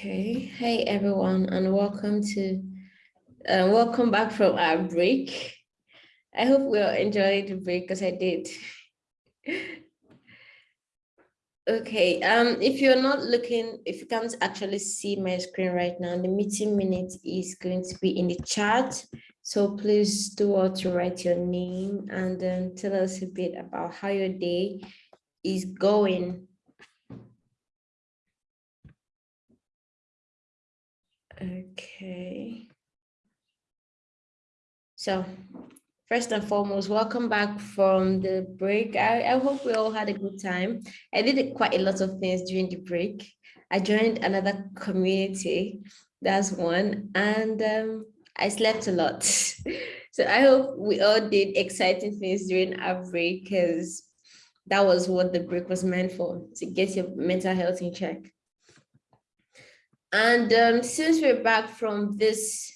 Okay, hey everyone, and welcome to, uh, welcome back from our break. I hope we all enjoyed the break because I did. okay, um, if you're not looking, if you can't actually see my screen right now, the meeting minute is going to be in the chat. So please do all to write your name and then tell us a bit about how your day is going. Okay. So first and foremost, welcome back from the break. I, I hope we all had a good time. I did quite a lot of things during the break. I joined another community, that's one, and um, I slept a lot. so I hope we all did exciting things during our break because that was what the break was meant for, to get your mental health in check. And um, since we're back from this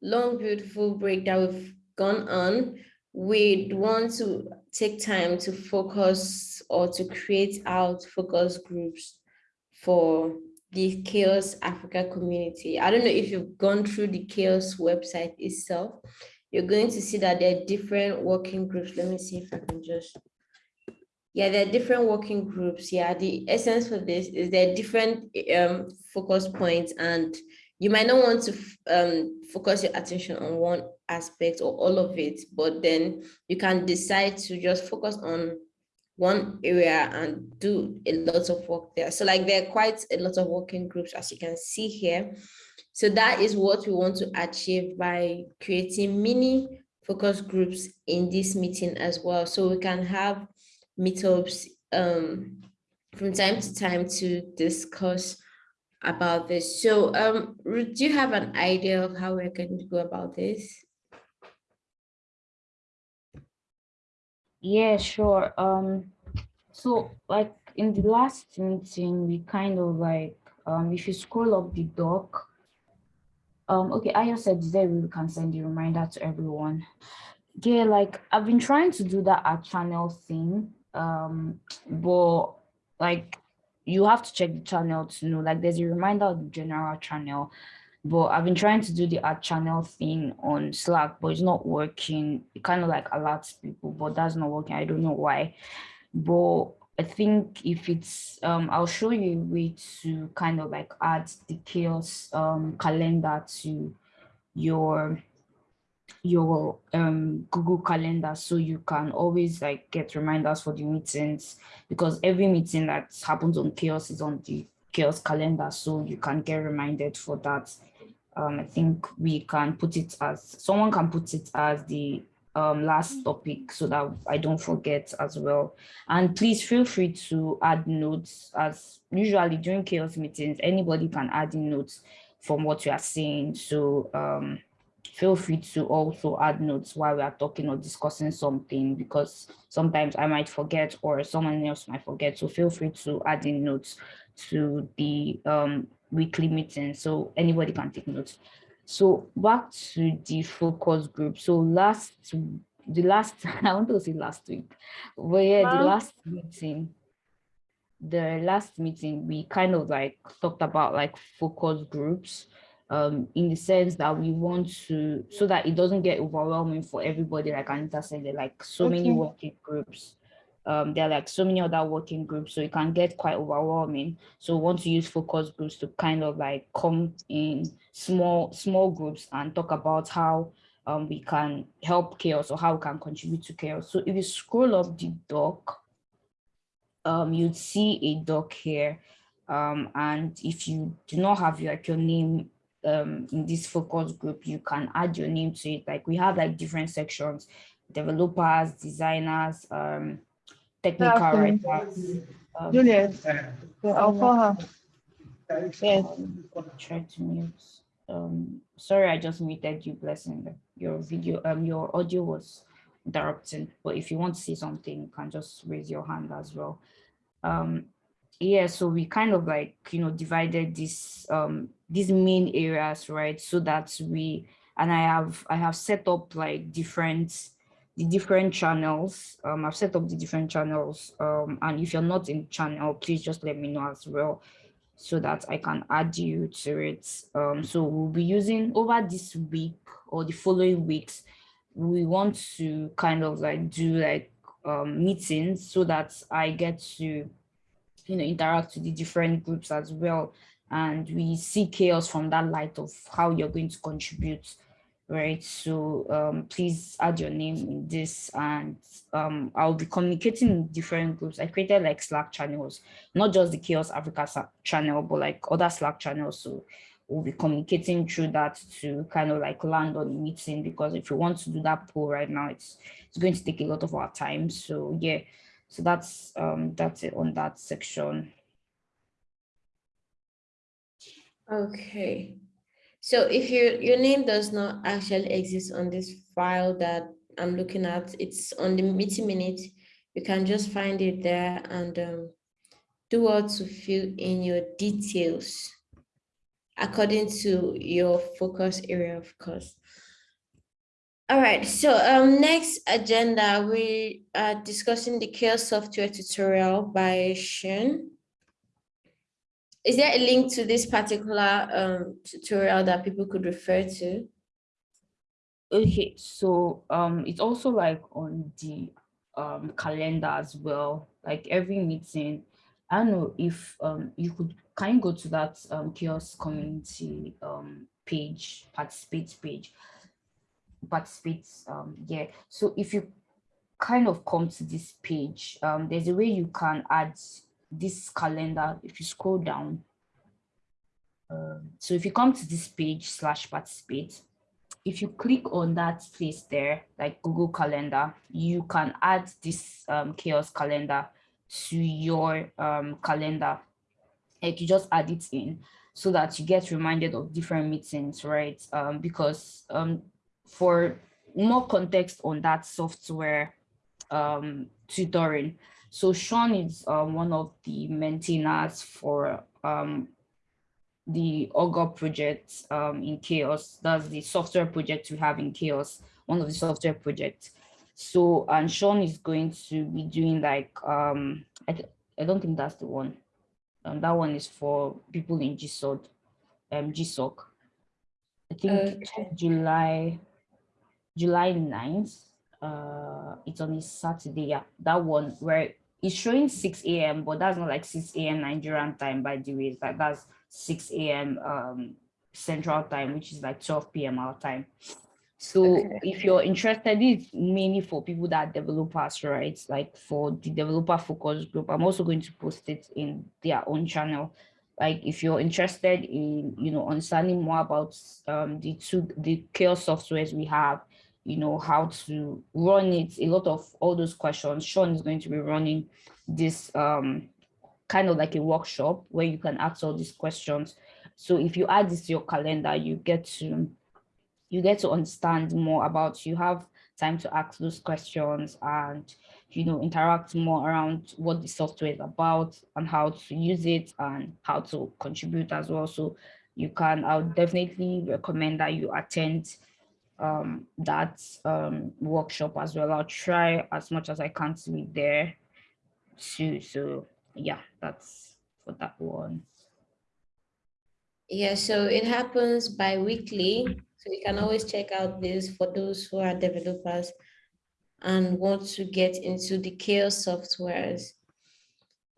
long, beautiful break that we've gone on, we'd want to take time to focus or to create out focus groups for the CHAOSS Africa community. I don't know if you've gone through the CHAOSS website itself. You're going to see that there are different working groups. Let me see if I can just yeah, there are different working groups. Yeah, the essence for this is there are different um, focus points and you might not want to um, focus your attention on one aspect or all of it, but then you can decide to just focus on one area and do a lot of work there. So like there are quite a lot of working groups as you can see here. So that is what we want to achieve by creating mini focus groups in this meeting as well. So we can have meetups um, from time to time to discuss about this. So um, do you have an idea of how we're going to go about this? Yeah, sure. Um, so like in the last meeting, we kind of like, um, if you scroll up the doc, um, okay, I just said there we can send a reminder to everyone. Yeah, like I've been trying to do that at channel thing um but like you have to check the channel to know like there's a reminder of the general channel but I've been trying to do the ad channel thing on Slack, but it's not working. It kind of like alerts people, but that's not working. I don't know why. But I think if it's, um, I'll show you a way to kind of like add the CHAOSS um, calendar to your your um, Google Calendar so you can always like get reminders for the meetings because every meeting that happens on CHAOSS is on the CHAOSS calendar so you can get reminded for that. Um, I think we can put it as, someone can put it as the um, last topic so that I don't forget as well. And please feel free to add notes as usually during CHAOSS meetings, anybody can add in notes from what you are saying. So um, feel free to also add notes while we are talking or discussing something because sometimes I might forget or someone else might forget. So feel free to add in notes to the um, weekly meeting so anybody can take notes. So back to the focus group. So last, the last, I want to say last week, but yeah, the last meeting, the last meeting, we kind of like talked about like focus groups um, in the sense that we want to, so that it doesn't get overwhelming for everybody, like Anita said, there like so okay. many working groups. Um, there are like so many other working groups, so it can get quite overwhelming. So we want to use focus groups to kind of like come in small, small groups and talk about how um, we can help CHAOSS or how we can contribute to CHAOSS. So if you scroll up the doc, um, you'd see a doc here. Um, and if you do not have like your name um, in this focus group, you can add your name to it. Like we have like different sections, developers, designers, um, technical writers. Um, Juliet, I'll call her. Yes. Try to mute. Um, sorry, I just muted you, blessing. Your video, um, your audio was interrupting, but if you want to say something, you can just raise your hand as well. Um, yeah, so we kind of like, you know, divided this um these main areas, right? So that we, and I have, I have set up like different, the different channels. Um, I've set up the different channels. Um, and if you're not in channel, please just let me know as well. so that I can add you to it. Um, so we'll be using over this week or the following weeks, we want to kind of like do like um, meetings so that I get to, you know, interact with the different groups as well. And we see CHAOSS from that light of how you're going to contribute right? So um, please add your name in this and um, I'll be communicating in different groups. I created like Slack channels, not just the CHAOSS Africa channel, but like other Slack channels. So we'll be communicating through that to kind of like land on the meeting because if you want to do that poll right now, it's it's going to take a lot of our time. So yeah, so that's um that's it on that section. Okay. So if your your name does not actually exist on this file that I'm looking at, it's on the meeting minute. You can just find it there and um, do what to fill in your details according to your focus area, of course. All right, so um, next agenda, we are discussing the CHAOSS software tutorial by Sean is there a link to this particular um, tutorial that people could refer to? Okay, so um, it's also like on the um, calendar as well, like every meeting. I don't know if um, you could kind of go to that um, CHAOSS community um, page, participate page, participate, um, yeah. So if you kind of come to this page, um, there's a way you can add this calendar, if you scroll down, um, so if you come to this page slash participate, if you click on that place there, like Google Calendar, you can add this um, CHAOSS calendar to your um, calendar. Like you just add it in so that you get reminded of different meetings, right? Um, because um, for more context on that software um, tutoring, so Sean is um, one of the maintainers for um, the Augur project um, in CHAOSS. That's the software project we have in CHAOSS, one of the software projects. So, and Sean is going to be doing like, um, I, I don't think that's the one. Um, that one is for people in GSOC. Um, GSOC. I think okay. July, July 9th. Uh, it's on a Saturday. Yeah, that one where it's showing 6 a.m., but that's not like 6 a.m. Nigerian time, by the way. That, that's 6 a.m. Um, Central Time, which is like 12 p.m. our time. So okay. if you're interested, it's mainly for people that are developers, right? Like for the developer focus group, I'm also going to post it in their own channel. Like if you're interested in, you know, understanding more about um, the two, the CHAOSS softwares we have, you know, how to run it, a lot of all those questions, Sean is going to be running this um, kind of like a workshop where you can ask all these questions. So if you add this to your calendar, you get to you get to understand more about you have time to ask those questions and you know interact more around what the software is about and how to use it and how to contribute as well so you can i would definitely recommend that you attend um, that um, workshop as well i'll try as much as i can to be there too so yeah, that's for that one. Yeah, so it happens bi-weekly. So you can always check out this for those who are developers and want to get into the CHAOSS softwares.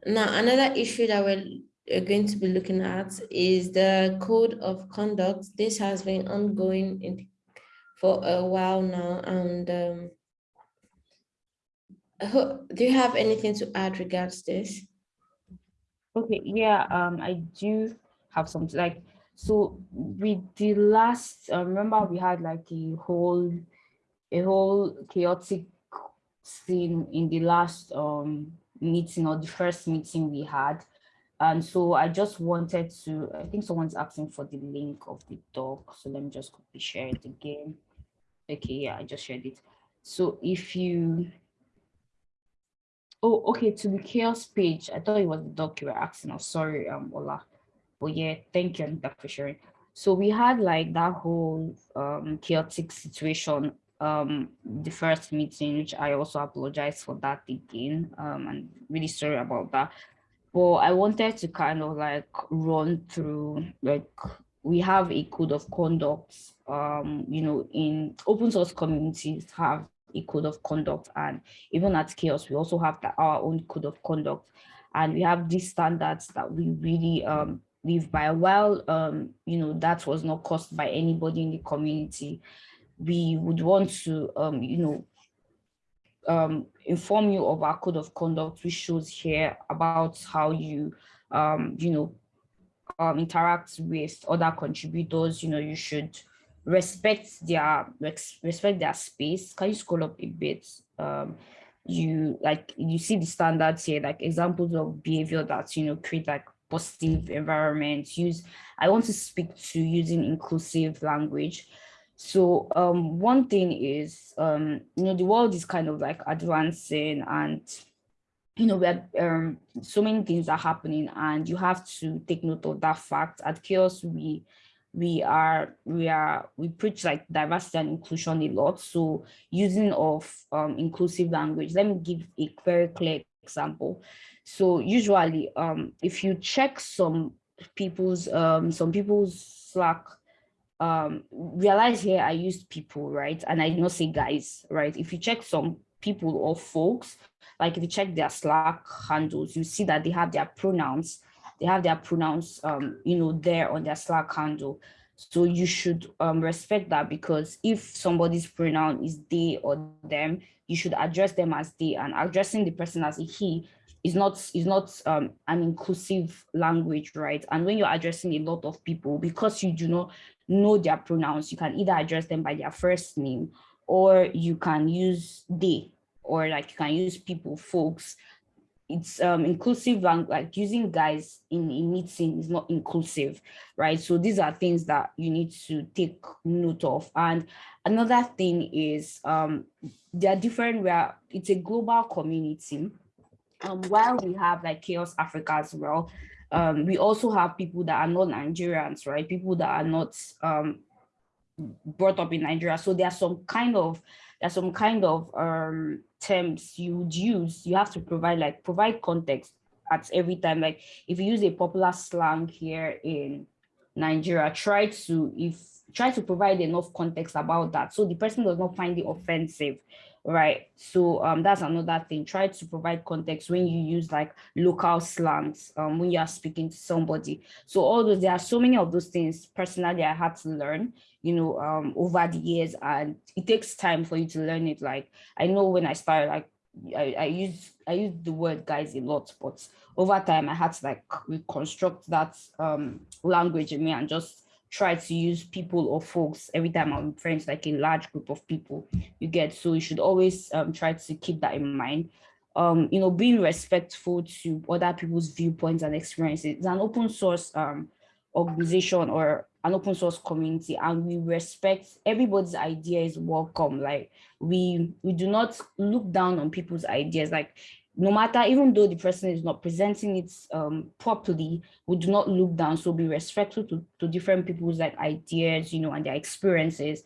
Now, another issue that we're going to be looking at is the code of conduct. This has been ongoing in, for a while now. And um, do you have anything to add regards this? Okay, yeah, um, I do have something like, so with the last, uh, remember we had like a whole, a whole chaotic scene in the last um, meeting or the first meeting we had. And so I just wanted to, I think someone's asking for the link of the doc. So let me just quickly share it again. Okay, yeah, I just shared it. So if you, Oh, okay, to the CHAOSS page. I thought it was the doc you were asking. Oh, sorry, um, Ola. But yeah, thank you, Anita, for sharing. So we had like that whole um, chaotic situation um, the first meeting, which I also apologize for that again. Um, and really sorry about that. but I wanted to kind of like run through like we have a code of conduct um you know in open source communities have a code of conduct and even at CHAOSS, we also have the, our own code of conduct. And we have these standards that we really um live by. While um you know that was not caused by anybody in the community we would want to um you know um, inform you of our code of conduct, which shows here about how you, um, you know, um, interact with other contributors. You know, you should respect their respect their space. Can you scroll up a bit? Um, you like you see the standards here, like examples of behavior that you know create like positive environment. Use. I want to speak to using inclusive language. So um, one thing is, um, you know, the world is kind of like advancing and, you know, we have um, so many things are happening and you have to take note of that fact. At CHAOSS, we we are we are we preach like diversity and inclusion a lot. So using of um, inclusive language. Let me give a very clear example. So usually, um, if you check some people's um, some people's Slack um realize here i used people right and i did not say guys right if you check some people or folks like if you check their slack handles you see that they have their pronouns they have their pronouns um you know there on their slack handle so you should um respect that because if somebody's pronoun is they or them you should address them as they and addressing the person as a he is not is not um, an inclusive language, right? And when you're addressing a lot of people, because you do not know their pronouns, you can either address them by their first name or you can use they or like you can use people, folks. It's um, inclusive language, like using guys in a meeting is not inclusive, right? So these are things that you need to take note of. And another thing is um, there are different, where it's a global community. Um, while we have like CHAOSS Africa as well, um, we also have people that are not Nigerians, right? People that are not um, brought up in Nigeria. So there's some kind of there's some kind of um, terms you would use. You have to provide like provide context at every time. Like if you use a popular slang here in Nigeria, try to if try to provide enough context about that so the person does not find it offensive right? So um that's another thing. Try to provide context when you use like local slangs um when you are speaking to somebody. So all those there are so many of those things personally i had to learn you know um over the years and it takes time for you to learn it. Like i know when i started like I, I use I use the word guys a lot, but over time I had to like reconstruct that um language in me and just try to use people or folks every time I'm friends, like a large group of people you get. So you should always um, try to keep that in mind. Um, you know, being respectful to other people's viewpoints and experiences. It's an open source um, organization or an open source community and we respect everybody's idea is welcome. Like we, we do not look down on people's ideas. Like no matter, even though the person is not presenting it um, properly, we do not look down. So be respectful to, to different people's like ideas, you know, and their experiences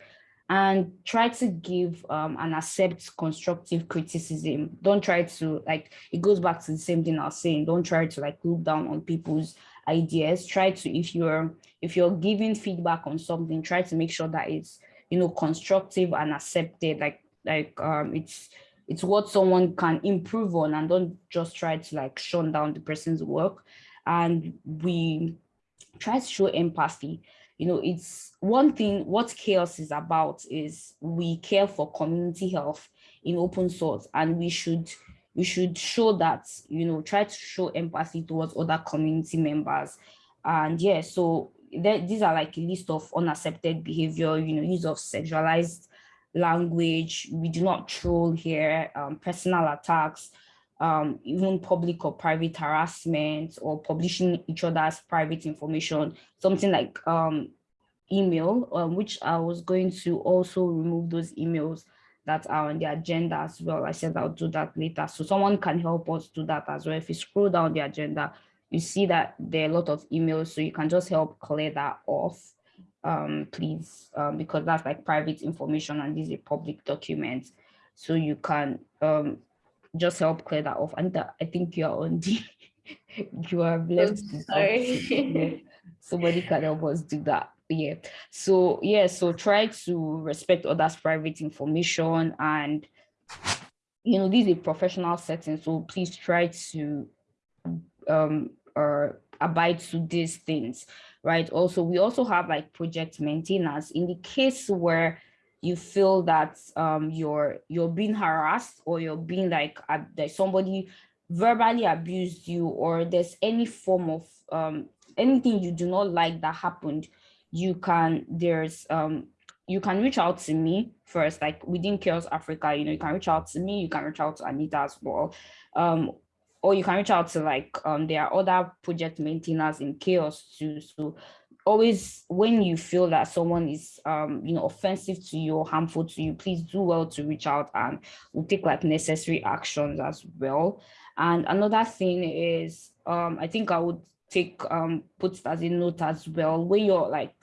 and try to give um, and accept constructive criticism. Don't try to like, it goes back to the same thing I was saying, don't try to like look down on people's ideas. Try to, if you're, if you're giving feedback on something, try to make sure that it's, you know, constructive and accepted, like, like um, it's, it's what someone can improve on and don't just try to like shut down the person's work. And we try to show empathy. You know, it's one thing, what CHAOSS is about is we care for community health in open source and we should we should show that, you know, try to show empathy towards other community members. And yeah, so these are like a list of unaccepted behavior, you know, use of sexualized language. We do not troll here, um, personal attacks, um, even public or private harassment or publishing each other's private information, something like um, email, um, which I was going to also remove those emails that are on the agenda as well. I said I'll do that later. So someone can help us do that as well. If you scroll down the agenda, you see that there are a lot of emails, so you can just help clear that off um, please, um, because that's like private information and this is a public document. So you can um, just help clear that off. And I think you're on the, you are blessed. to talk to- yeah. Sorry. Somebody can help us do that. Yeah. So yeah, so try to respect others' private information and you know, this is a professional setting, so please try to um or abide to these things, right? Also, we also have like project maintainers. In the case where you feel that um you're you're being harassed or you're being like there's somebody verbally abused you or there's any form of um anything you do not like that happened you can there's um you can reach out to me first. Like within CHAOSS africa you know you can reach out to me you can reach out to anita as well. Um or you can reach out to like um there are other project maintainers in CHAOSS too. So always when you feel that someone is um you know offensive to you or harmful to you please do well to reach out and we'll take like necessary actions as well. And another thing is um i think i would take um put it as a note as well. When you're like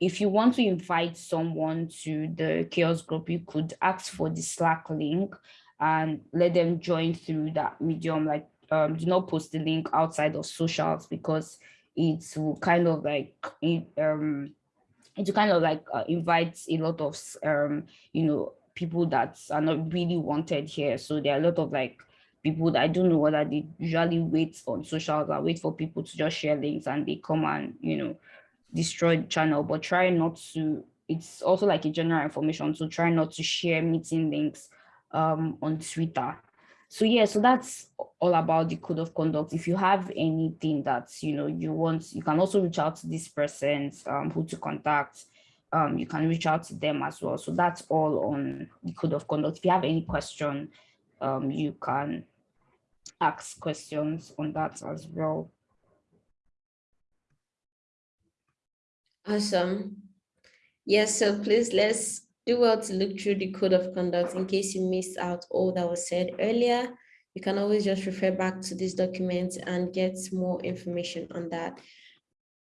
if you want to invite someone to the CHAOSS group you could ask for the slack link and let them join through that medium like um do not post the link outside of socials because it will kind of like it, um it kind of like uh, invite a lot of um you know people that are not really wanted here. So there are a lot of like people that I don't know whether they usually wait on socials or wait for people to just share links and they come and you know destroy the channel but try not to it's also like a general information so try not to share meeting links um on Twitter. So yeah so that's all about the code of conduct. If you have anything that you know you want you can also reach out to this persons um, who to contact. Um, you can reach out to them as well. So that's all on the code of conduct. If you have any question um, you can ask questions on that as well. Awesome. Yes, so please let's do well to look through the code of conduct in case you missed out all that was said earlier. You can always just refer back to this document and get more information on that.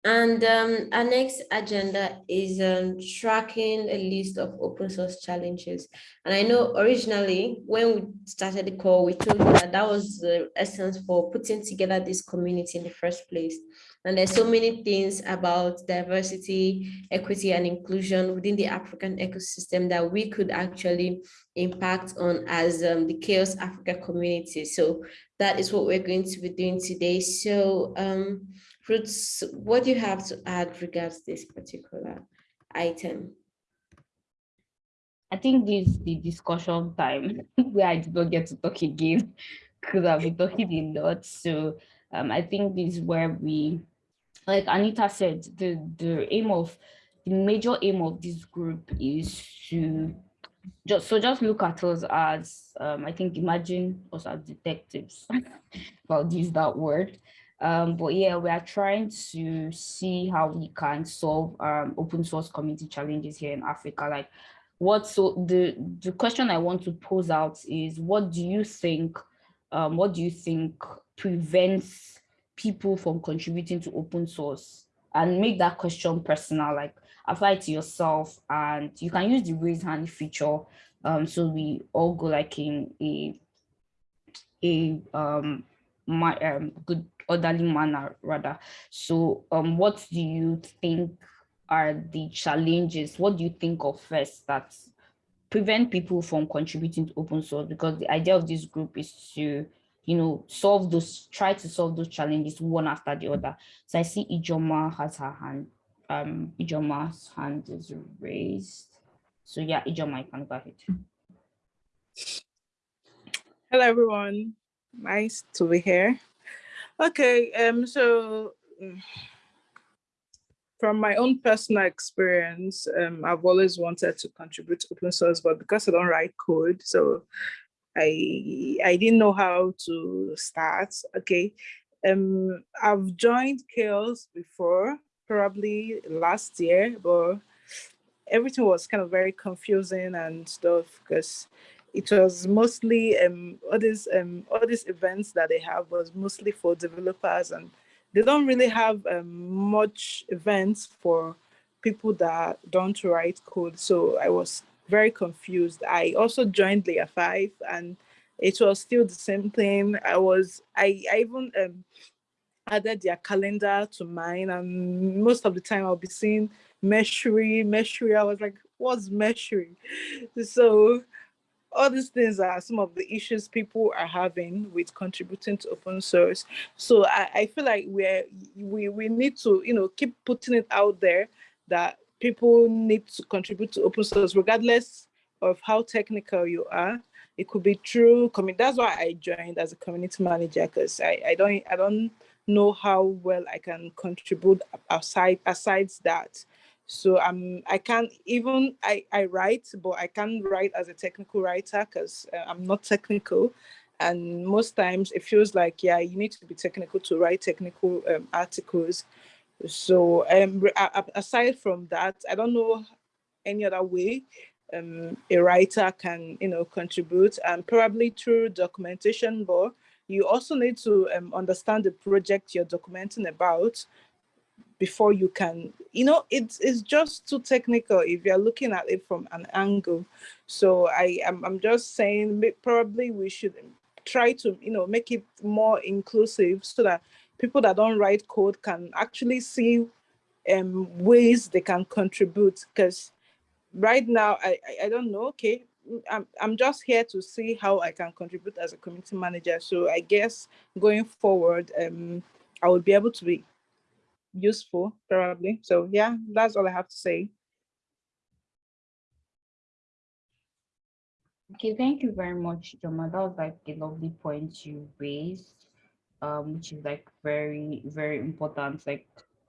And um, our next agenda is um, tracking a list of open source challenges. And I know originally when we started the call, we told you that that was the essence for putting together this community in the first place. And there's so many things about diversity, equity, and inclusion within the African ecosystem that we could actually impact on as um, the CHAOSS Africa community. So that is what we're going to be doing today. So um, Ruth, what do you have to add regards this particular item? I think this is the discussion time where I did not get to talk again because I've been talking a lot. So um, I think this is where we, like Anita said, the, the aim of, the major aim of this group is to just so just look at us as um, I think imagine us as detectives. I'll use that word. Um, but yeah, we are trying to see how we can solve um, open source community challenges here in Africa. Like what, so the, the question I want to pose out is what do you think, um, what do you think prevents people from contributing to open source and make that question personal, like apply it to yourself and you can use the raise hand feature. Um, so we all go like in a, a um, my um, good orderly manner rather. So um, what do you think are the challenges? What do you think of first that prevent people from contributing to open source? Because the idea of this group is to, you know, solve those, try to solve those challenges one after the other. So I see Ijoma has her hand, um, Ijoma's hand is raised. So yeah, Ijoma, you can go ahead. Hello, everyone. Nice to be here. Okay, um, so mm, from my own personal experience, um, I've always wanted to contribute to open source, but because I don't write code, so I I didn't know how to start. Okay, um, I've joined CHAOSS before, probably last year, but everything was kind of very confusing and stuff because it was mostly um, all these um, all these events that they have was mostly for developers and they don't really have um, much events for people that don't write code. So I was very confused. I also joined layer five and it was still the same thing. I was, I, I even um, added their calendar to mine and most of the time I'll be seeing Meshery, Meshery. I was like, what's Meshery? So all these things are some of the issues people are having with contributing to open source. So I, I feel like we're, we, we need to, you know, keep putting it out there that people need to contribute to open source regardless of how technical you are. It could be true. That's why I joined as a community manager because I, I don't I don't know how well I can contribute aside aside that. So um, I can't even, I, I write, but I can't write as a technical writer because uh, I'm not technical. And most times it feels like, yeah, you need to be technical to write technical um, articles. So um, aside from that, I don't know any other way um, a writer can, you know, contribute and probably through documentation, but you also need to um, understand the project you're documenting about before you can, you know, it's, it's just too technical if you're looking at it from an angle. So I am, I'm just saying probably we should try to, you know, make it more inclusive so that people that don't write code can actually see um, ways they can contribute because right now, I, I, I don't know, okay, I'm, I'm just here to see how I can contribute as a community manager. So I guess going forward, um, I will be able to be useful probably. So yeah, that's all I have to say. Okay, thank you very much, Joma. That was like a lovely point you raised, um, which is like very, very important. Like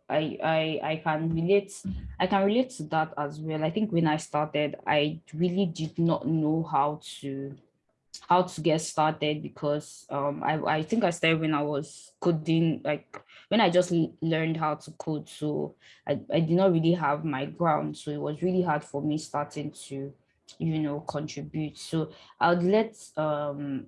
I, I, I can relate, I can relate to that as well. I think when I started, I really did not know how to how to get started because um, I, I think I started when I was coding, like when I just learned how to code. So I, I did not really have my ground. So it was really hard for me starting to, you know, contribute. So I would let, um,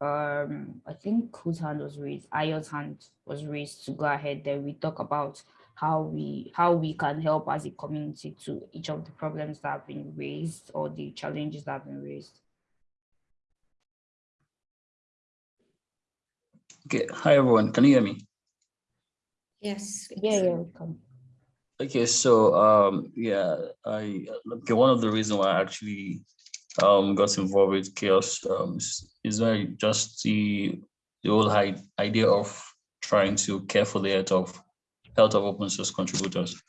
um, I think whose hand was raised, Ayo's hand was raised to go ahead. Then we talk about how we how we can help as a community to each of the problems that have been raised or the challenges that have been raised. Okay, hi everyone, can you hear me? Yes. Yeah, yeah, welcome. Okay, so um, yeah, I okay. One of the reasons why I actually um got involved with CHAOSS um is, is very just the the whole idea of trying to care for the health of health of open source contributors.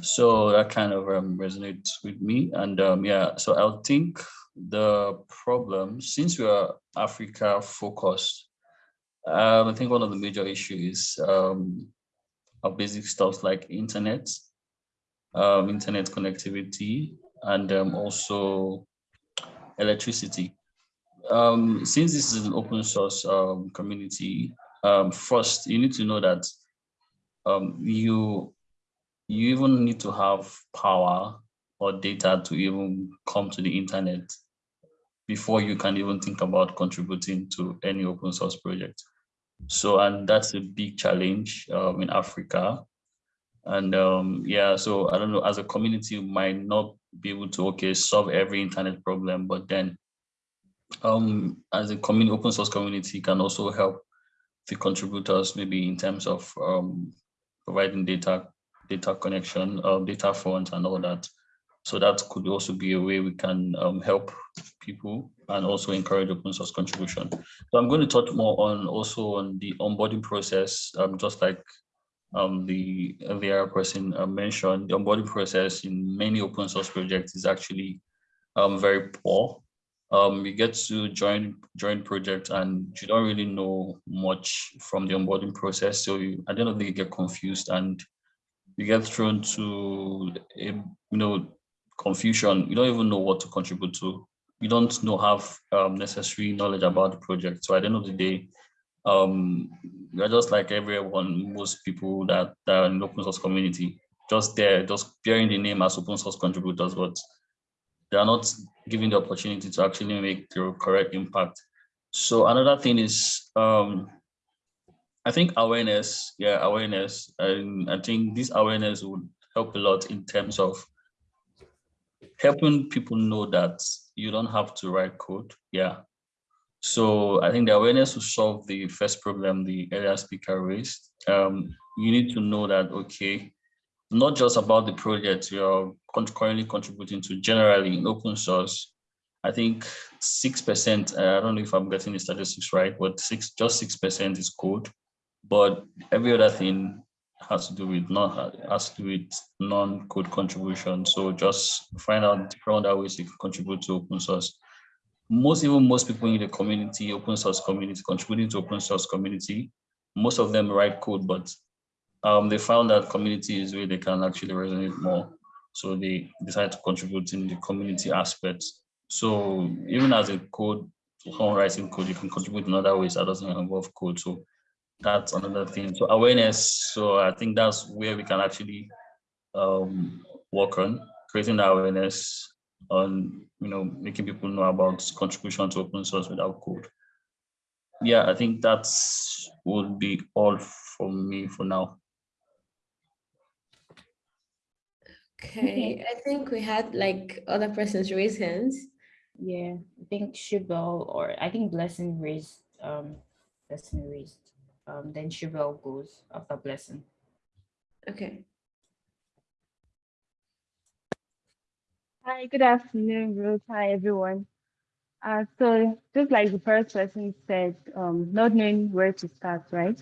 So that kind of um, resonates with me, and um, yeah, so I think the problem since we are Africa focused um, I think one of the major issues um, are basic stuff like internet, um, internet connectivity, and um, also electricity. Um, since this is an open source um, community, first you need to know that you you even need to have power or data to even come to the internet before you can even think about contributing to any open source project. So, and that's a big challenge um, in Africa. And um, yeah, so I don't know, as a community, we might not be able to, okay, solve every internet problem, but then um, as a community, open source community can also help the contributors, maybe in terms of um, providing data, data connection, uh, data front and all that. So that could also be a way we can um, help people and also encourage open source contribution. So I'm going to talk more on also on the onboarding process, um, just like um, the other person uh, mentioned, the onboarding process in many open source projects is actually um, very poor. Um, you get to join join project and you don't really know much from the onboarding process. So you, at the end of the day, you get confused and you get thrown to a, you know confusion. You don't even know what to contribute to. You don't know have um, necessary knowledge about the project. So at the end of the day, um, you're just like everyone, most people that, that are in the open source community, just there, just bearing the name as open source contributors, but they are not given the opportunity to actually make the correct impact. So another thing is, um, I think awareness, yeah, awareness. And I think this awareness would help a lot in terms of helping people know that you don't have to write code. Yeah. So I think the awareness to solve the first problem the earlier speaker raised, um, you need to know that, okay, not just about the project you're currently contributing to generally in open source. I think 6%, uh, I don't know if I'm getting the statistics right, but six, just 6% is code, but every other thing has to do with not has to do with non-code contribution. So just find out different other ways you can contribute to open source. Most even most people in the community, open source community, contributing to open source community, most of them write code, but um, they found that community is where they can actually resonate more. So they decided to contribute in the community aspect. So even as a code, someone writing code, you can contribute in other ways that doesn't involve code. So that's another thing. So awareness. So I think that's where we can actually um, work on creating that awareness on, you know, making people know about contribution to open source without code. Yeah, I think that's would be all from me for now. Okay, I think we had like other persons raise hands. Yeah, I think Shibel or I think Blessing raised um Blessing raised. Um then Shibel goes after Blessing. Okay. Hi, good afternoon, Ruth. Hi, everyone. Uh, so just like the first person said, um, not knowing where to start, right?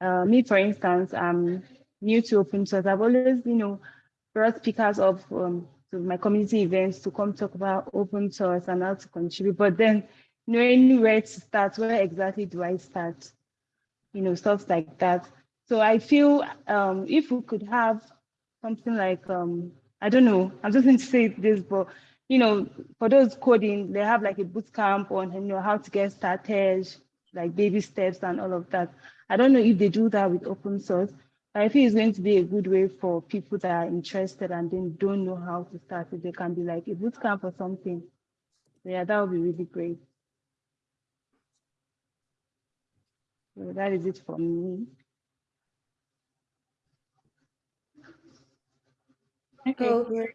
Uh, me, for instance, I'm new to open source. I've always, you know, brought speakers of um, to my community events to come talk about open source and how to contribute. But then knowing where to start, where exactly do I start? You know, stuff like that. So I feel um, if we could have something like, um, I don't know, I'm just going to say this, but you know, for those coding, they have like a boot camp on you know how to get started, like baby steps and all of that. I don't know if they do that with open source, but I feel it's going to be a good way for people that are interested and then don't know how to start. If they can be like a boot camp or something. Yeah, that would be really great. So that is it for me. Okay. Oh, great.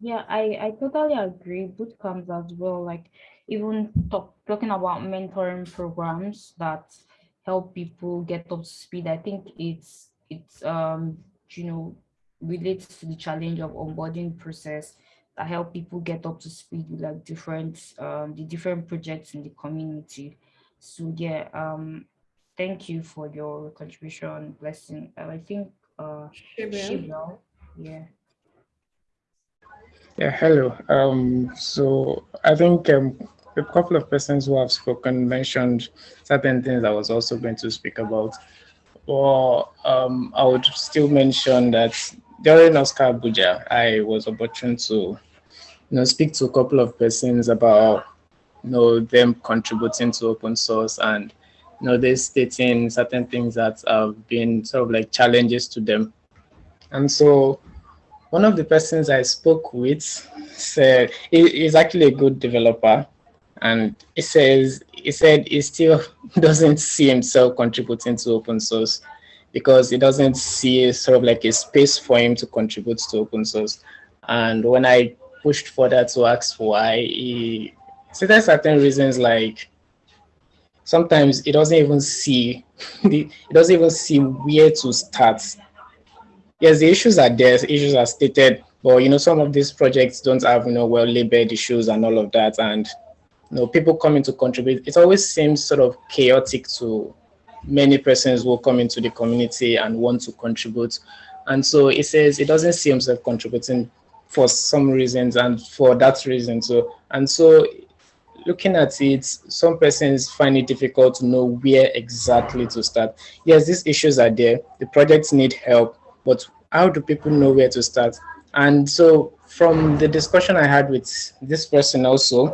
Yeah, I, I totally agree. Boot camps as well, like even talk, talking about mentoring programs that help people get up to speed. I think it's it's um you know relates to the challenge of onboarding process that help people get up to speed with like different um the different projects in the community so yeah um thank you for your contribution blessing and i think uh Shibel, yeah. Yeah hello. Um so i think um a couple of persons who have spoken mentioned certain things i was also going to speak about. Well, um, I would still mention that during OSCA Abuja, I was opportune to you know, speak to a couple of persons about you know, them contributing to open source and know, they stating certain things that have been sort of like challenges to them. And so one of the persons I spoke with said he's actually a good developer and he says he said he still doesn't see himself contributing to open source because he doesn't see sort of like a space for him to contribute to open source. And when I pushed further to ask why, he said there's certain reasons like sometimes it doesn't even see it doesn't even see where to start. Yes, the issues are there, the issues are stated, but you know, some of these projects don't have you know well labeled issues and all of that. And you know, people coming to contribute, it always seems sort of chaotic to many persons will come into the community and want to contribute. And so it says it doesn't see himself contributing for some reasons and for that reason. So, and so looking at it, some persons find it difficult to know where exactly to start. Yes, these issues are there. The projects need help, but how do people know where to start? And so from the discussion I had with this person also,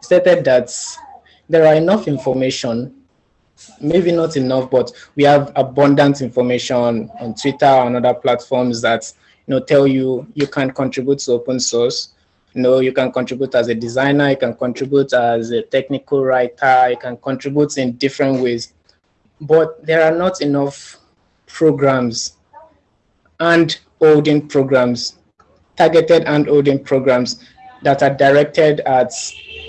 stated that there are enough information, maybe not enough, but we have abundant information on Twitter and other platforms that you know tell you you can contribute to open source. You know, you can contribute as a designer, you can contribute as a technical writer, you can contribute in different ways. But there are not enough programs and holding programs, targeted and holding programs that are directed at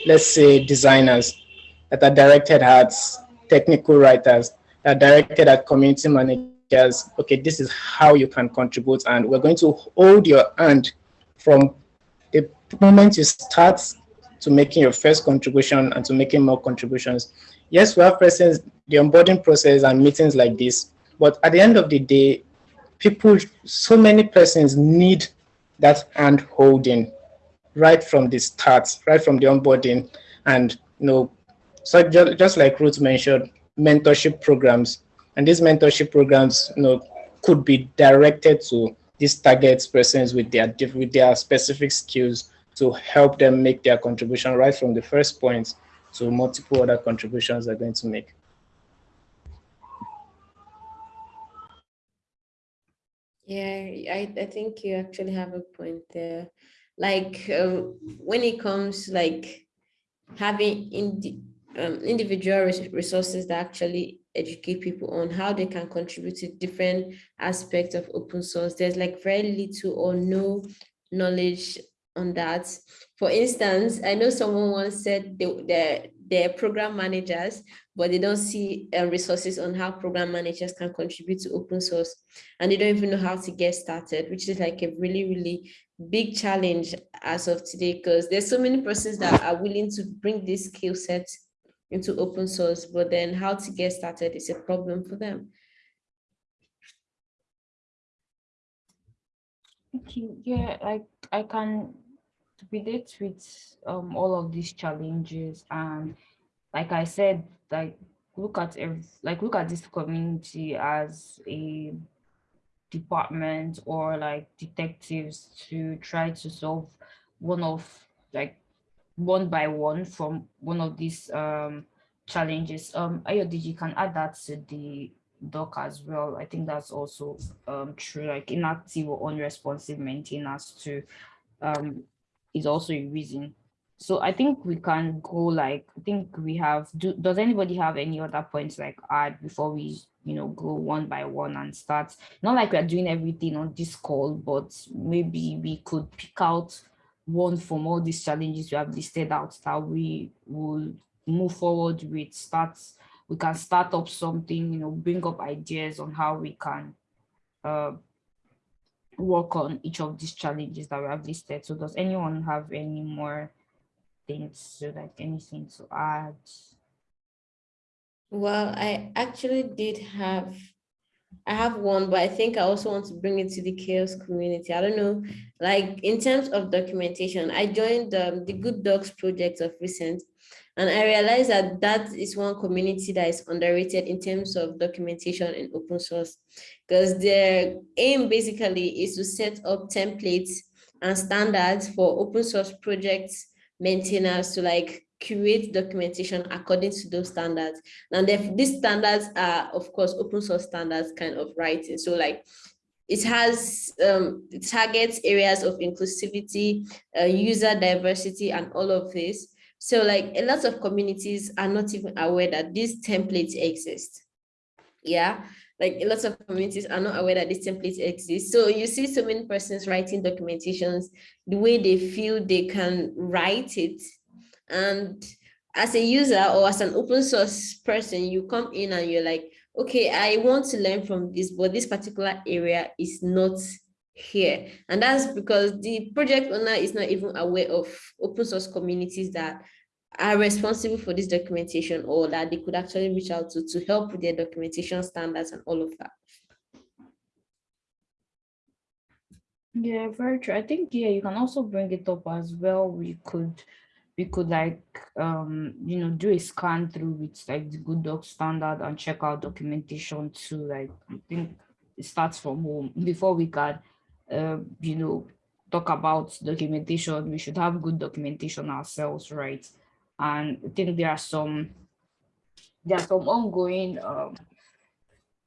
let's say designers that are directed at technical writers, that are directed at community managers. Okay, this is how you can contribute, and we're going to hold your hand from the moment you start to making your first contribution and to making more contributions. Yes, we have persons, the onboarding process and meetings like this, but at the end of the day, people, so many persons need that hand holding right from the start, right from the onboarding. And, you know, so just, just like Ruth mentioned, mentorship programs. And these mentorship programs, you know, could be directed to these target persons with their, with their specific skills to help them make their contribution right from the first point to multiple other contributions they're going to make. Yeah, I, I think you actually have a point there. Like um, when it comes like having indi um, individual res resources that actually educate people on how they can contribute to different aspects of open source, there's like very little or no knowledge on that. For instance, I know someone once said they, they're, they're program managers, but they don't see uh, resources on how program managers can contribute to open source. And they don't even know how to get started, which is like a really, really big challenge as of today, because there's so many persons that are willing to bring this skill set into open source, but then how to get started is a problem for them. Thank you. Yeah, like I can relate with um all of these challenges and like I said, like look at every, like look at this community as a department or like detectives to try to solve one of like one by one from one of these um challenges. Um Ayodeji can add that to the doc as well. I think that's also um true, like inactive or unresponsive maintenance to um is also a reason. So I think we can go like, I think we have, do, does anybody have any other points like add before we, you know, go one by one and start? Not like we're doing everything on this call, but maybe we could pick out one from all these challenges we have listed out that we will move forward with, starts we can start up something, you know, bring up ideas on how we can uh, work on each of these challenges that we have listed. So does anyone have any more things, so like anything to add? Well, I actually did have, I have one, but I think I also want to bring it to the CHAOSS community. I don't know, like in terms of documentation, I joined um, the Good Docs project of recent, and I realized that that is one community that is underrated in terms of documentation and open source, because their aim basically is to set up templates and standards for open source projects maintainers to like create documentation according to those standards. And if these standards are, of course, open source standards kind of writing. So like it has um, targets areas of inclusivity, uh, user diversity, and all of this. So like a lot of communities are not even aware that these templates exist. Yeah, like a lot of communities are not aware that these templates exist. So you see so many persons writing documentations the way they feel they can write it. And as a user or as an open source person, you come in and you're like, okay, I want to learn from this, but this particular area is not here. And that's because the project owner is not even aware of open source communities that are responsible for this documentation or that they could actually reach out to to help with their documentation standards and all of that. Yeah, very true. I think, yeah, you can also bring it up as well. We could, we could like, um, you know, do a scan through with like the good doc standard and check out documentation too. Like, I think it starts from home before we can uh, you know, talk about documentation, we should have good documentation ourselves, right? And I think there are some, there are some ongoing um,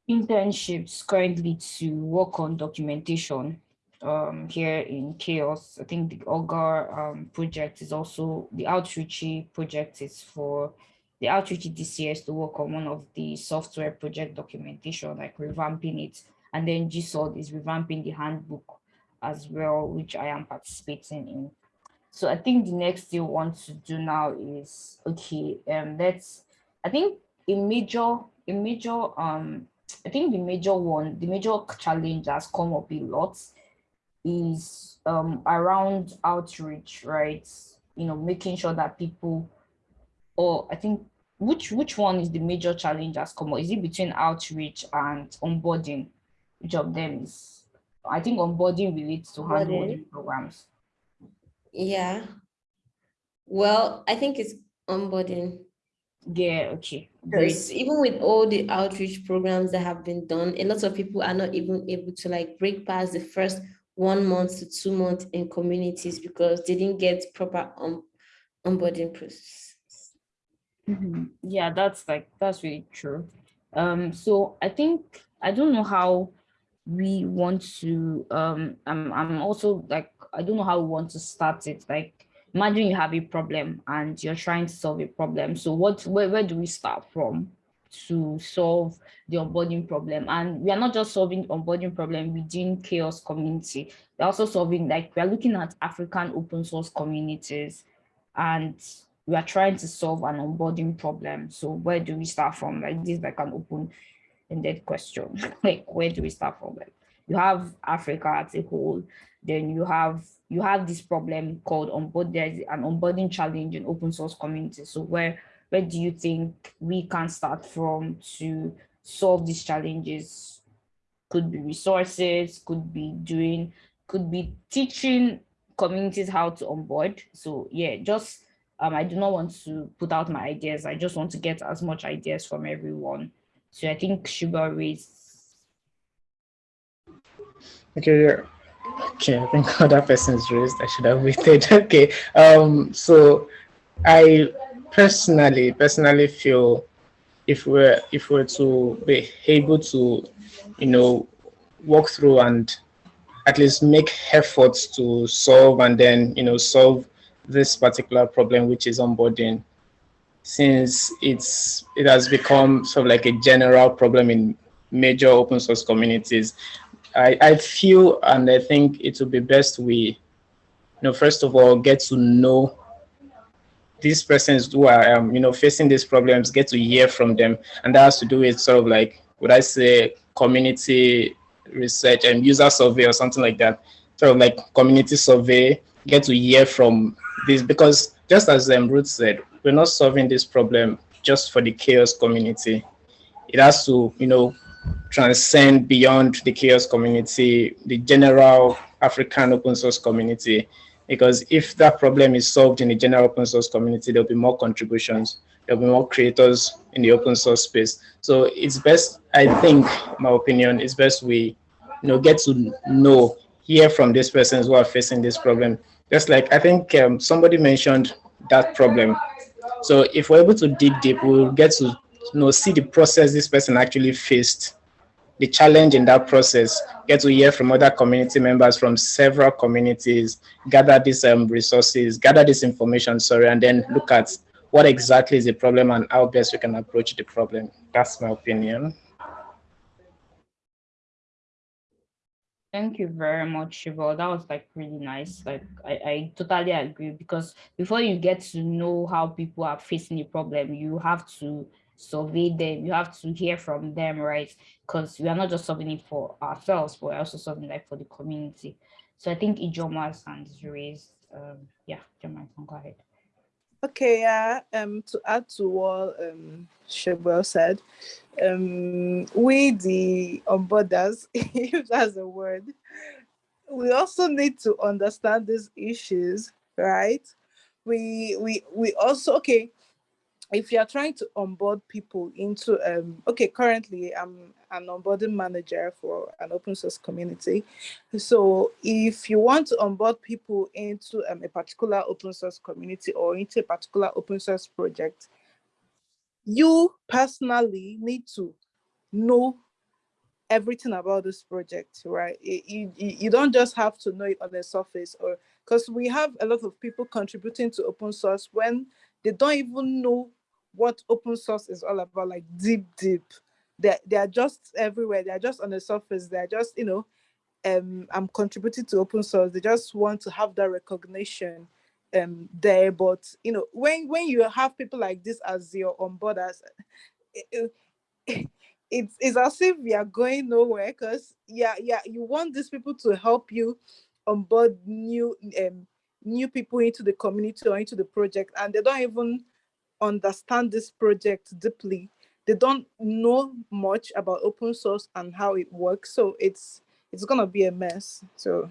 internships currently to work on documentation um, here in CHAOSS. I think the Augur um, project is also, the Outreachy project is for the Outreachy DCS to work on one of the software project documentation, like revamping it and then GSOD is revamping the handbook as well, which I am participating in. So I think the next thing we want to do now is, okay, um, let's, I think a major, a major, um, I think the major one, the major challenge that's come up a lot is um, around outreach, right? You know, making sure that people, or I think, which which one is the major challenge that's come up? Is it between outreach and onboarding? Of them is, I think onboarding relates to handholding programs. Yeah. Well, I think it's onboarding. Yeah, okay. Because even with all the outreach programs that have been done, a lot of people are not even able to like break past the first one month to two months in communities because they didn't get proper um, onboarding process. Mm -hmm. Yeah, that's like, that's really true. Um, so I think, I don't know how we want to, um, I'm, I'm also like, I don't know how we want to start it. Like, imagine you have a problem and you're trying to solve a problem. So what, where, where do we start from? to solve the onboarding problem. And we are not just solving onboarding problem within CHAOSS community. We're also solving like we're looking at African open source communities and we are trying to solve an onboarding problem. So where do we start from? Like this like an open-ended question. like where do we start from? Like you have Africa as a whole, then you have you have this problem called onboard there's an onboarding challenge in open source communities. So where where do you think we can start from to solve these challenges? Could be resources, could be doing, could be teaching communities how to onboard. So yeah, just um, I do not want to put out my ideas. I just want to get as much ideas from everyone. So I think Shuba raised. Okay, yeah. Okay, I think other persons raised. I should have waited. Okay. Um, so I personally personally feel if we're if we're to be able to you know walk through and at least make efforts to solve and then you know solve this particular problem which is onboarding since it's it has become sort of like a general problem in major open source communities i i feel and i think it would be best we you know first of all get to know these persons who are, um, you know, facing these problems get to hear from them. And that has to do with sort of like, would I say, community research and user survey or something like that. Sort of like community survey, get to hear from this because just as um, Ruth said, we're not solving this problem just for the CHAOSS community. It has to, you know, transcend beyond the CHAOSS community, the general African open source community, because if that problem is solved in the general open source community, there'll be more contributions, there'll be more creators in the open source space. So it's best, I think, my opinion, it's best we you know, get to know, hear from these persons who are facing this problem. Just like I think um, somebody mentioned that problem. So if we're able to dig deep, we'll get to you know, see the process this person actually faced the challenge in that process, get to hear from other community members from several communities, gather these um, resources, gather this information, sorry, and then look at what exactly is the problem and how best we can approach the problem. That's my opinion. Thank you very much, Shiva. That was like really nice. Like I, I totally agree because before you get to know how people are facing a problem, you have to survey them you have to hear from them right because we are not just solving it for ourselves but we're also solving like for the community so i think ijoma's hand is raised um yeah Ijoma, go ahead okay yeah um to add to what um Shebwell said um we the onboarders if that's a word we also need to understand these issues right? We we we also okay if you're trying to onboard people into um okay currently i'm an onboarding manager for an open source community. So if you want to onboard people into um, a particular open source community or into a particular open source project you personally need to know everything about this project right? You, you, you don't just have to know it on the surface or because we have a lot of people contributing to open source when they don't even know what open source is all about, like deep, deep. They they are just everywhere. They are just on the surface. They are just you know, um, I'm contributing to open source. They just want to have that recognition. um there but you know when when you have people like this as your onboarders it, it, it's, it's as if we are going nowhere because yeah yeah you want these people to help you onboard new um new people into the community or into the project and they don't even understand this project deeply they don't know much about open source and how it works so it's it's gonna be a mess so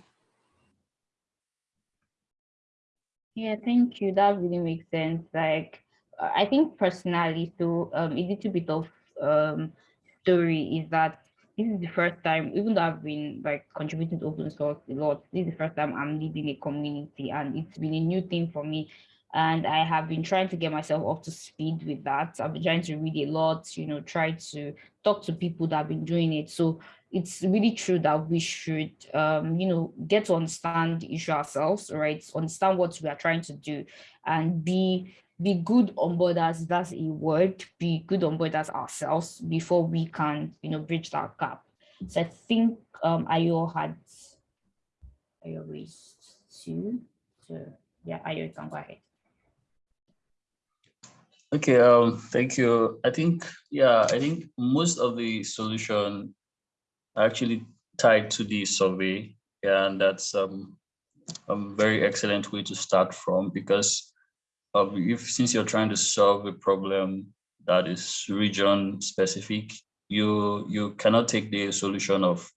Yeah, thank you. That really makes sense. Like, I think personally, so um, a little bit of um story is that this is the first time, even though I've been like contributing to open source a lot, this is the first time I'm leading a community, and it's been a new thing for me. And I have been trying to get myself up to speed with that. I've been trying to read a lot, you know, try to talk to people that have been doing it. So it's really true that we should, um, you know, get to understand the issue ourselves, right? Understand what we are trying to do and be be good onboarders, that's a word, be good onboarders ourselves before we can, you know, bridge that gap. So I think um, Ayo had, Ayo raised two, so yeah, Ayo, you can go ahead. Okay, um, thank you. I think, yeah, I think most of the solution actually tied to the survey. Yeah, and that's um, a very excellent way to start from because of if since you're trying to solve a problem that is region specific, you you cannot take the solution of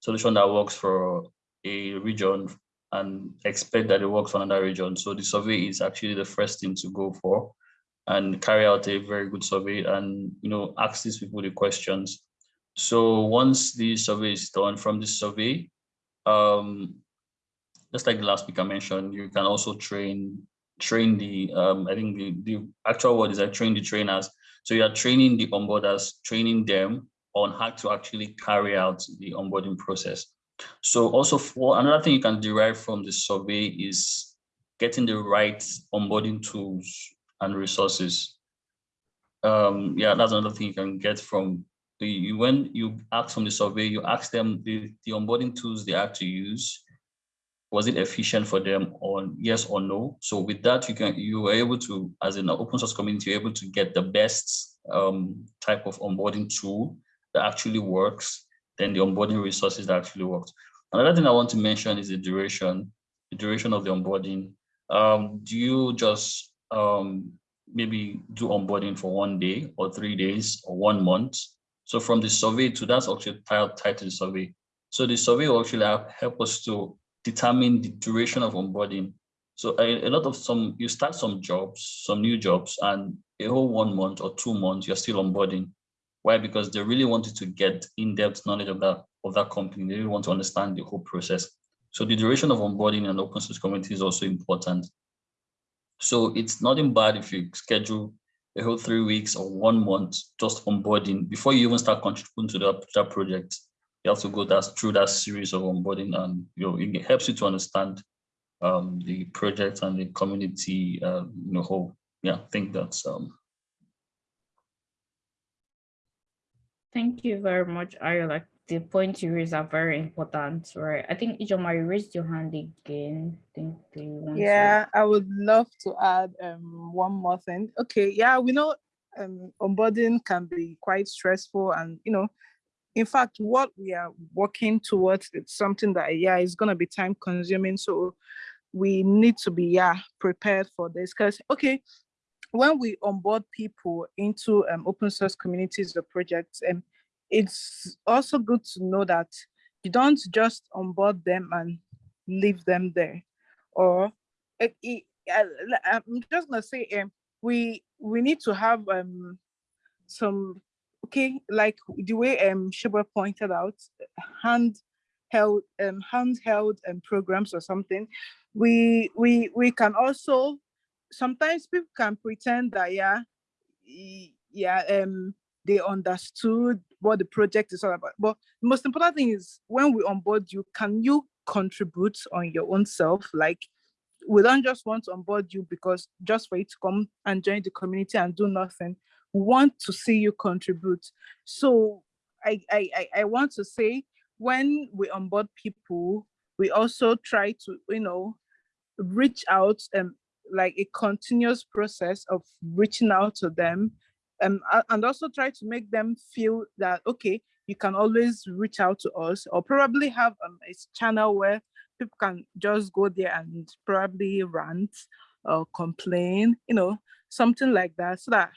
solution that works for a region and expect that it works for another region. So the survey is actually the first thing to go for and carry out a very good survey and you know ask these people the questions. So once the survey is done from the survey, um, just like the last speaker mentioned, you can also train train the um, I think the, the actual word is I train the trainers. So you are training the onboarders, training them on how to actually carry out the onboarding process. So also for another thing you can derive from the survey is getting the right onboarding tools and resources. Um, yeah, that's another thing you can get from the, you, when you ask from the survey, you ask them the, the onboarding tools they have to use. Was it efficient for them on yes or no? So with that, you can you were able to, as an open source community, you're able to get the best um, type of onboarding tool that actually works, then the onboarding resources that actually works. Another thing I want to mention is the duration, the duration of the onboarding. Um, do you just um, maybe do onboarding for one day or three days or one month? So from the survey to that's actually tied, tied to the survey. So the survey will actually help us to determine the duration of onboarding. So a, a, lot of some, you start some jobs, some new jobs, and a whole one month or two months, you're still onboarding. Why? Because they really wanted to get in-depth knowledge of that, of that company. They really want to understand the whole process. So the duration of onboarding and open source community is also important. So it's nothing bad if you schedule a whole three weeks or one month just onboarding before you even start contributing to that, that project. You have to go that, through that series of onboarding and you know, it helps you to understand um, the project and the community, uh, you know, whole. Yeah, I think that's um, Thank you very much, Ayo. The points you raised are very important, right? I think Ijoma, you raised your hand again. I think want yeah, to... I would love to add um one more thing. Okay, yeah, we know um onboarding can be quite stressful and you know, in fact, what we are working towards it's something that yeah is gonna be time consuming. So we need to be yeah prepared for this because okay when we onboard people into um, open source communities or projects, um, it's also good to know that you don't just onboard them and leave them there. Or it, it, I'm just gonna say, um, we we need to have um, some okay, like the way um Shiba pointed out, handheld um handheld um, programs or something. We we we can also sometimes people can pretend that yeah, yeah, um, they understood what the project is all about. But the most important thing is when we onboard you, can you contribute on your own self? Like we don't just want to onboard you because just for you to come and join the community and do nothing. We want to see you contribute. So I I I want to say when we onboard people, we also try to, you know, reach out and like a continuous process of reaching out to them um, and also try to make them feel that, okay, you can always reach out to us or probably have um, a channel where people can just go there and probably rant or complain, you know, something like that so that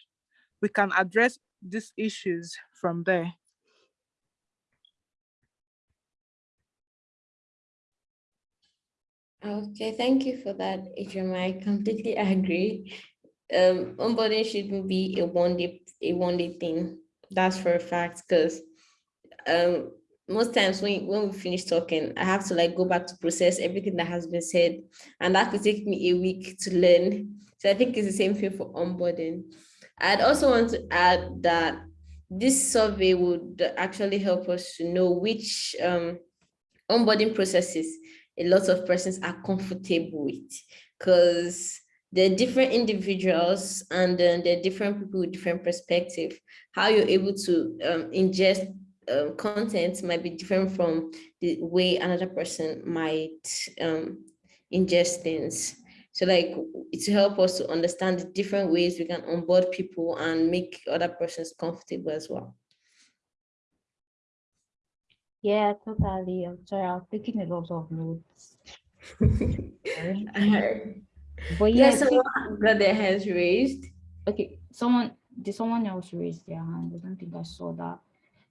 we can address these issues from there. Okay, thank you for that, Adrian. I completely agree. Um, onboarding shouldn't be a one day a one day thing. That's for a fact, because um most times when when we finish talking, I have to like go back to process everything that has been said, and that could take me a week to learn. So I think it's the same thing for onboarding. I'd also want to add that this survey would actually help us to know which um, onboarding processes a lot of persons are comfortable with because they're different individuals and then they're different people with different perspective. How you're able to um, ingest um, content might be different from the way another person might um, ingest things. So like to help us to understand the different ways we can onboard people and make other persons comfortable as well. Yeah, totally. I'm sorry, I was taking a lot of notes. But yeah, Yes, someone got their hands raised. okay, someone, did someone else raise their hand? I don't think I saw that.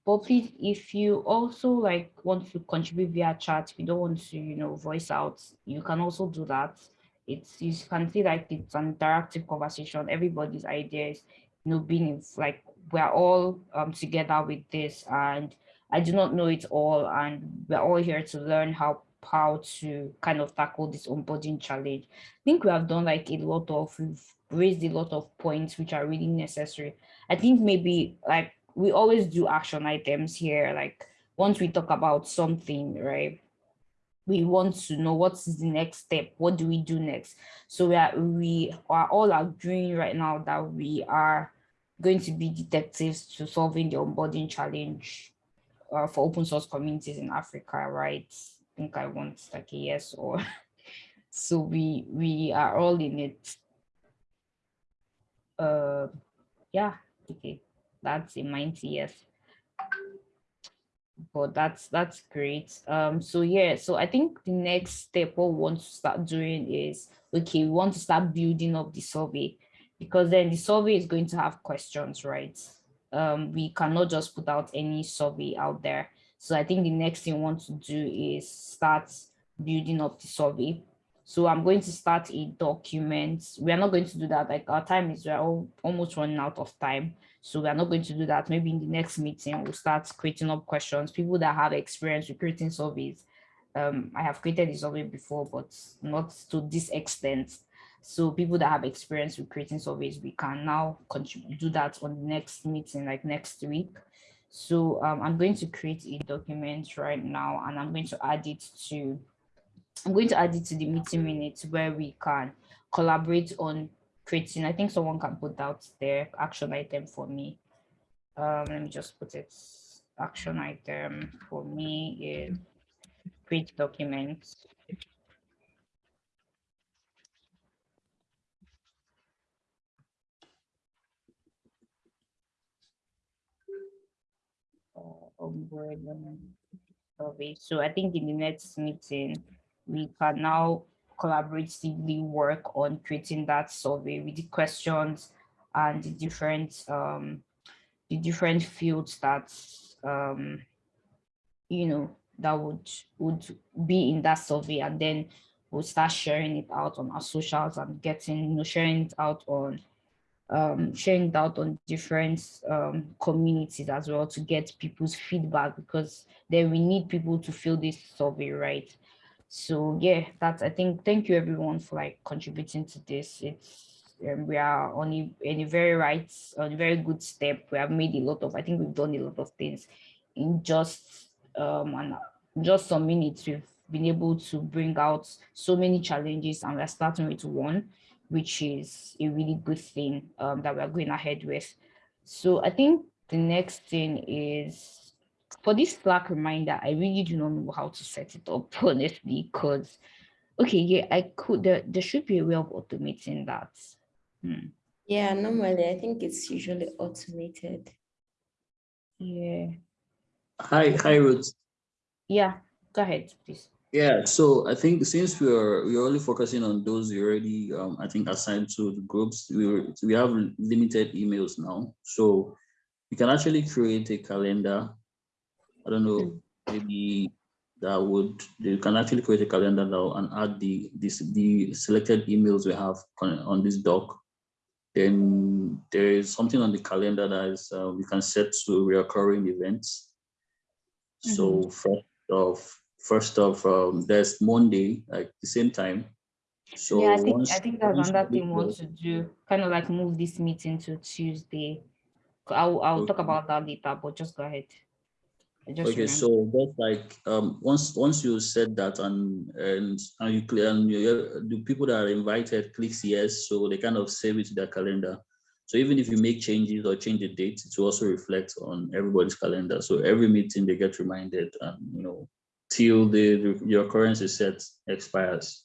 But please, if you also like want to contribute via chat, if you don't want to, you know, voice out, you can also do that. It's you can see like it's an interactive conversation. Everybody's ideas, you know, being like we're all um together with this, and I do not know it all, and we're all here to learn how how to kind of tackle this onboarding challenge. I think we have done like a lot of, we've raised a lot of points which are really necessary. I think maybe like we always do action items here, like once we talk about something, right? We want to know what's the next step, what do we do next? So we are, we are all agreeing right now that we are going to be detectives to solving the onboarding challenge uh, for open source communities in Africa, right? Think I want like a yes or so we we are all in it. Uh yeah, okay. That's a mighty yes. But that's that's great. Um so yeah, so I think the next step what we want to start doing is okay, we want to start building up the survey because then the survey is going to have questions, right? Um, we cannot just put out any survey out there so I think the next thing I want to do is start building up the survey. So I'm going to start a document. We are not going to do that. Like our time is we're all, almost running out of time. So we are not going to do that. Maybe in the next meeting, we'll start creating up questions. People that have experience with creating surveys. Um, I have created a survey before, but not to this extent. So people that have experience with creating surveys, we can now do that on the next meeting, like next week. So um, I'm going to create a document right now and I'm going to add it to, I'm going to add it to the meeting minutes where we can collaborate on creating, I think someone can put out their action item for me. Um, let me just put it, action item for me is create documents. survey. So I think in the next meeting, we can now collaboratively work on creating that survey with the questions and the different um, the different fields that um, you know that would would be in that survey, and then we'll start sharing it out on our socials and getting you know sharing it out on um, sharing out on different um, communities as well to get people's feedback because then we need people to fill this survey, right? So yeah, that's, I think, thank you everyone for like contributing to this. It's, um, we are on a, in a very right, on a very good step. We have made a lot of, I think we've done a lot of things in just, um, and just some minutes, we've been able to bring out so many challenges and we're starting with one which is a really good thing um, that we're going ahead with. So I think the next thing is for this Slack reminder, I really do not know how to set it up, honestly, because Okay, yeah, I could, there, there should be a way of automating that. Hmm. Yeah, normally I think it's usually automated. Yeah, Hi, hi, Ruth. yeah, go ahead, please. Yeah, so I think since we are we're only focusing on those already um I think assigned to the groups, we were, we have limited emails now. So you can actually create a calendar. I don't know, maybe that would you can actually create a calendar now and add the this the selected emails we have on, on this doc. Then there is something on the calendar that is uh, we can set to recurring events. So first of first of um, there's Monday at the same time. So Yeah, I think, once I think that's another thing we want to do, kind of like move this meeting to Tuesday. I'll, I'll talk about that later, but just go ahead. Just Okay, remembered. so that's like um once once you said that and and and you clear and you, the people that are invited clicks yes, so they kind of save it to their calendar. So even if you make changes or change the date, it will also reflect on everybody's calendar. So every meeting they get reminded and you know till the, your currency set expires.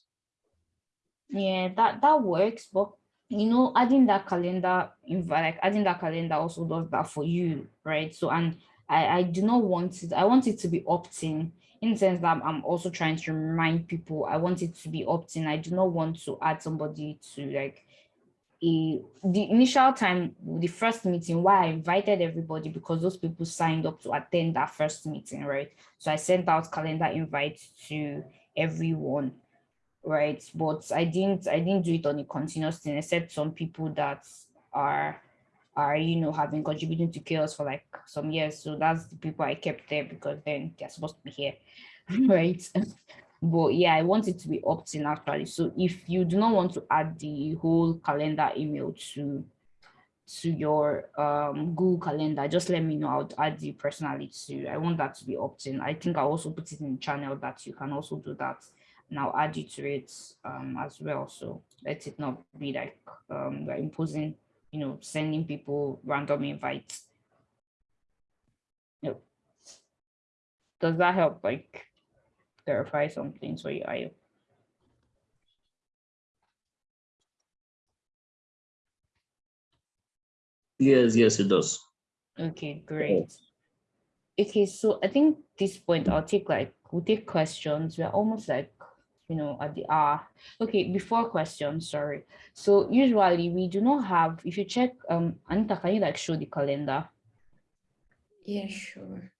Yeah, that that works, but you know, adding that calendar like adding that calendar also does that for you, right? So and I I do not want it. I want it to be opt-in in the sense that I'm, also trying to remind people. I want it to be opt-in. I do not want to add somebody to like the initial time, the first meeting. Why I invited everybody because those people signed up to attend that first meeting, right? So I sent out calendar invites to everyone right but i didn't i didn't do it on a continuous thing except some people that are are you know have been contributing to CHAOSS for like some years so that's the people i kept there because then they're supposed to be here right but yeah i want it to be opt-in actually so if you do not want to add the whole calendar email to to your um google calendar just let me know i'll add you personally too i want that to be opt-in i think i'll also put it in channel that you can also do that and I'll add you to it um, as well. So let it not be like um, we're imposing, you know, sending people random invites. Yep. Does that help like clarify something for you, Ayo? Yes, yes, it does. Okay, great. Okay, so I think this point I'll take like we'll take questions. We're almost like you know at the hour. Okay, before questions, sorry. So usually we do not have if you check um Anita, can you like show the calendar? Yeah, sure.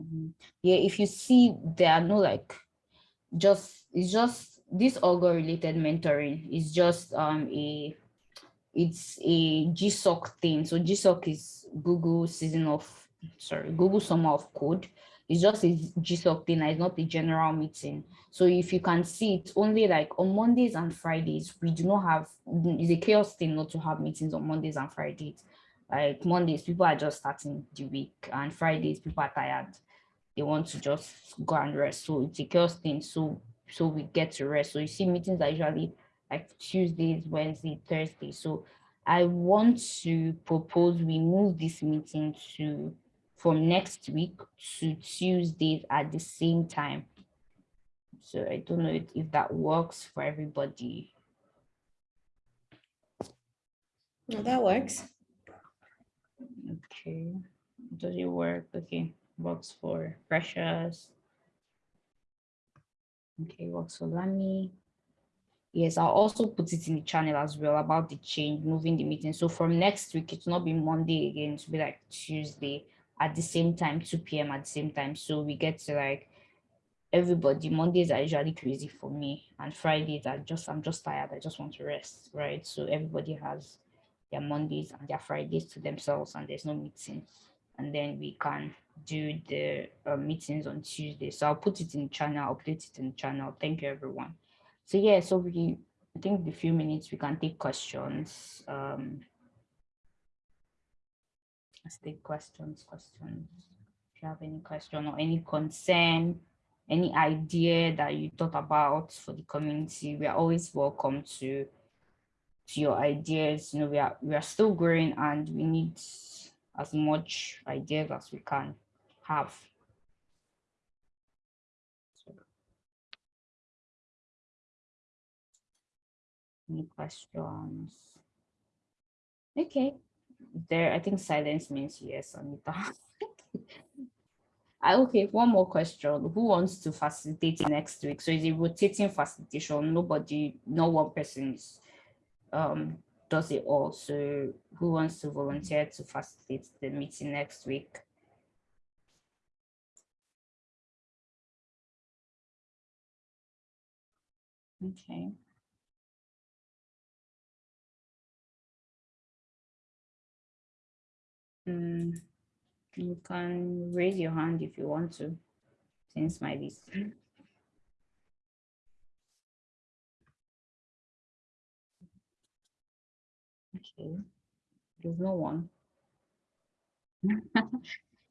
Mhm. Yeah, if you see there are no like just it's just this Augur related mentoring is just um a it's a GSOC thing. So GSOC is Google season of sorry, Google summer of code. It's just a GSOC thing, it's not a general meeting. So if you can see it's only like on Mondays and Fridays, we do not have it's a CHAOSS thing not to have meetings on Mondays and Fridays. Like Mondays, people are just starting the week, and Fridays, people are tired. They want to just go and rest. So it's a CHAOSS thing. So so we get to rest. So you see, meetings are usually like Tuesdays, Wednesday, Thursday. So I want to propose we move this meeting to from next week to Tuesdays at the same time. So I don't know if, if that works for everybody. No, that works. Okay, does it work? Okay, works for Precious. Okay, works for Lami. Yes, I'll also put it in the channel as well about the change, moving the meeting. So from next week, it's not be Monday again, it will be like Tuesday at the same time, 2 p.m. at the same time. So we get to like everybody. Mondays are usually crazy for me, and Fridays are just I'm just tired. I just want to rest, right? So everybody has their Mondays and their Fridays to themselves, and there's no meeting. And then we can do the uh, meetings on Tuesday. So I'll put it in channel, update it in channel. Thank you, everyone. So yeah, so we I think the few minutes we can take questions. Um, let's take questions, questions. If you have any question or any concern, any idea that you thought about for the community, we are always welcome to to your ideas. You know, we are we are still growing and we need as much ideas as we can have. Any questions? Okay, there, I think silence means yes, Anita. Ah, okay, one more question. Who wants to facilitate next week? So is it rotating facilitation? Nobody, no one person is, um, does it all. So who wants to volunteer to facilitate the meeting next week? Okay. Mm, you can raise your hand if you want to, since my list. Okay, there's no one.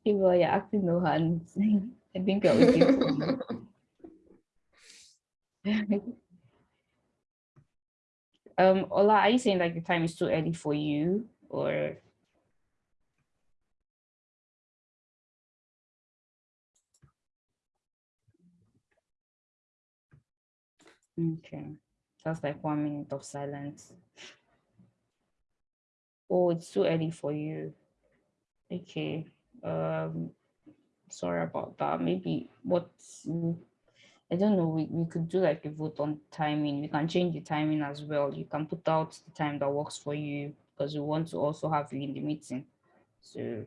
People, you're acting no hands. I think I will give you. Um, Ola, are you saying like the time is too early for you or? Okay, that's like one minute of silence. Oh, it's too early for you. Okay, um, sorry about that. Maybe what, I don't know, we, we could do like a vote on timing. We can change the timing as well. You can put out the time that works for you because we want to also have you in the meeting. So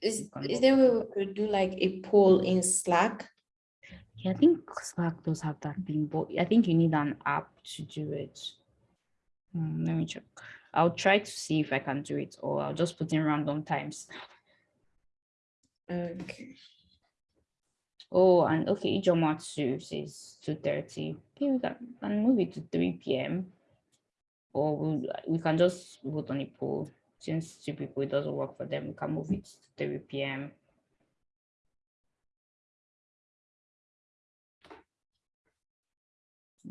Is, is there a way we could do like a poll in Slack? Yeah, I think Slack does have that thing, but I think you need an app to do it. Hmm, let me check. I'll try to see if I can do it, or I'll just put in random times. Okay. Oh, and okay, Ijomatsu says two thirty. Okay, we can, can move it to three p.m. Or we we can just vote on a poll. Since two people it doesn't work for them, we can move it to three p.m.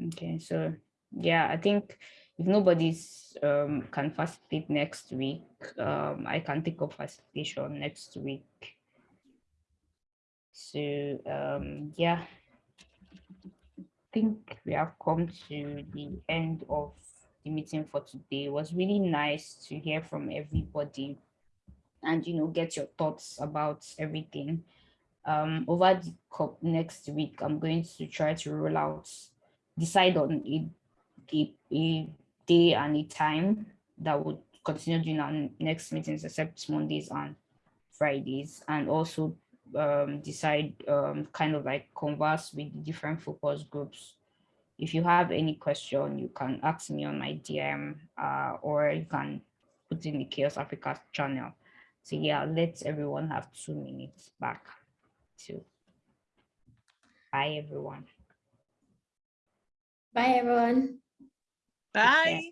Okay, so yeah, I think if nobody's um can facilitate next week, um I can take up facilitation next week. So um yeah. I think we have come to the end of the meeting for today. It was really nice to hear from everybody and you know get your thoughts about everything. Um over the next week, I'm going to try to roll out, decide on a, a, a day and a time that would continue during our next meetings except Mondays and Fridays and also um, decide um, kind of like converse with the different focus groups. If you have any question, you can ask me on my DM uh, or you can put in the CHAOSS Africa channel. So yeah, let everyone have two minutes back to bye everyone. Bye, everyone. care. Bye.